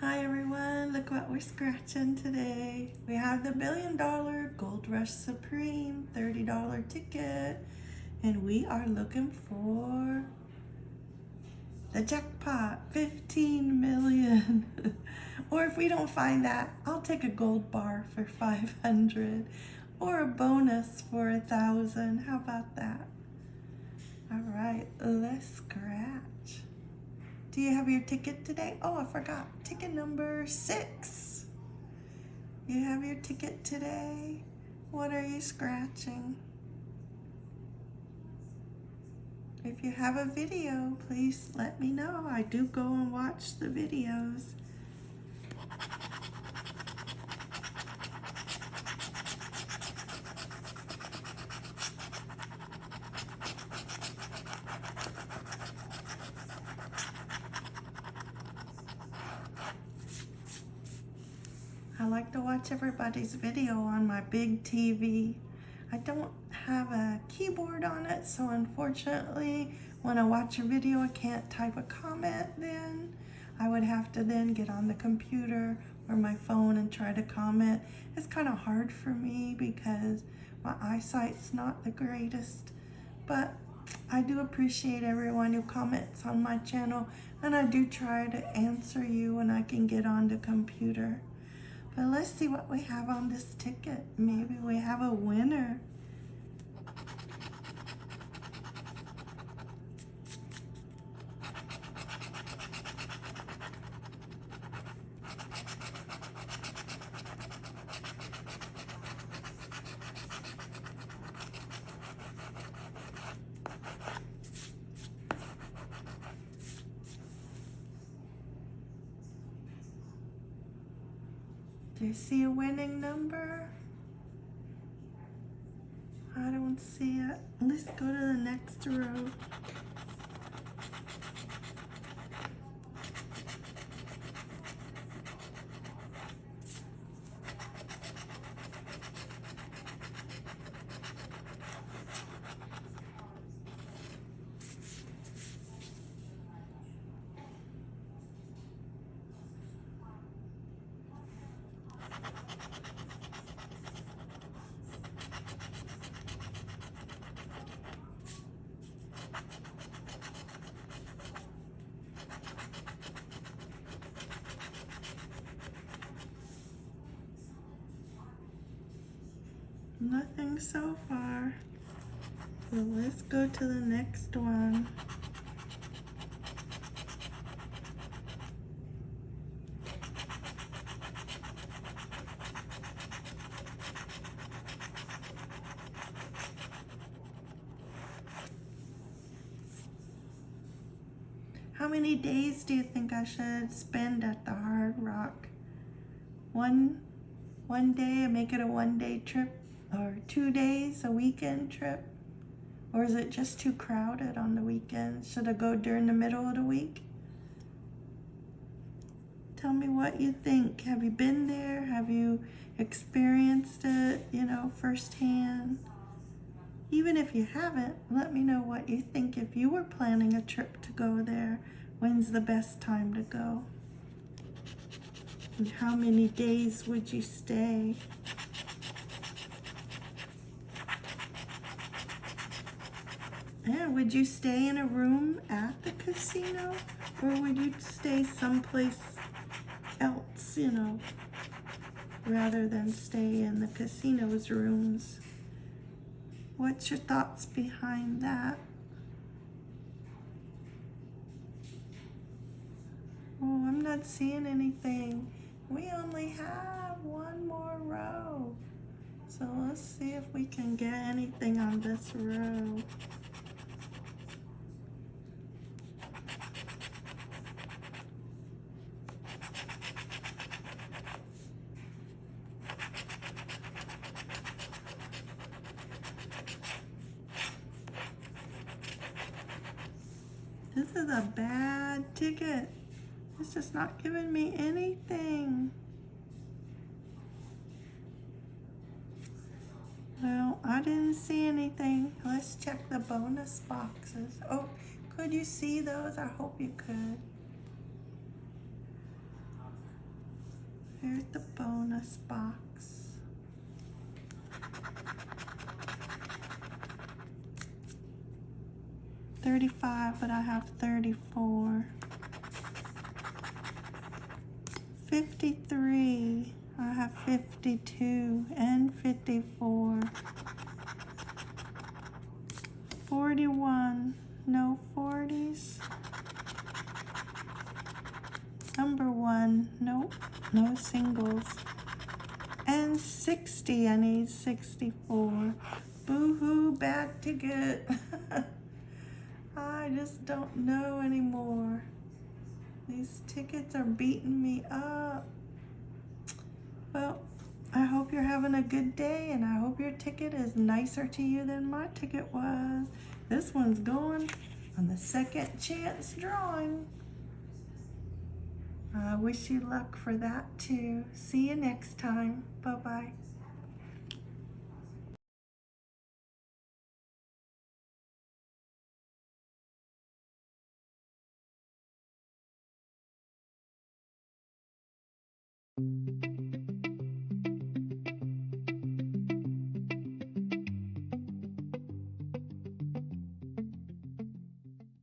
Hi everyone, look what we're scratching today. We have the Billion Dollar Gold Rush Supreme $30 ticket and we are looking for the jackpot, 15 million. or if we don't find that, I'll take a gold bar for 500 or a bonus for a thousand. How about that? All right, let's scratch. Do you have your ticket today? Oh, I forgot. Ticket number six. You have your ticket today? What are you scratching? If you have a video, please let me know. I do go and watch the videos. I like to watch everybody's video on my big TV. I don't have a keyboard on it, so unfortunately, when I watch a video, I can't type a comment then. I would have to then get on the computer or my phone and try to comment. It's kind of hard for me because my eyesight's not the greatest, but I do appreciate everyone who comments on my channel and I do try to answer you when I can get on the computer. But let's see what we have on this ticket. Maybe we have a winner. Do you see a winning number? I don't see it. Let's go to the next row. Nothing so far. So let's go to the next one. How many days do you think I should spend at the Hard Rock? One, one day, make it a one day trip or two days, a weekend trip? Or is it just too crowded on the weekends? Should I go during the middle of the week? Tell me what you think. Have you been there? Have you experienced it, you know, firsthand? Even if you haven't, let me know what you think if you were planning a trip to go there. When's the best time to go? And how many days would you stay? Yeah, would you stay in a room at the casino or would you stay someplace else, you know, rather than stay in the casino's rooms? What's your thoughts behind that? Oh, I'm not seeing anything. We only have one more row. So let's see if we can get anything on this row. This is a bad ticket. It's just not giving me anything. Well, I didn't see anything. Let's check the bonus boxes. Oh, could you see those? I hope you could. Here's the bonus box. Thirty-five, but I have thirty-four. Fifty-three, I have fifty-two and fifty-four. Forty-one, no forties. Number one, nope, no singles. And 60, I need 64. Boo-hoo, bad ticket. I just don't know anymore. These tickets are beating me up. Well, I hope you're having a good day and I hope your ticket is nicer to you than my ticket was. This one's going on the second chance drawing. I wish you luck for that too. See you next time. Bye-bye.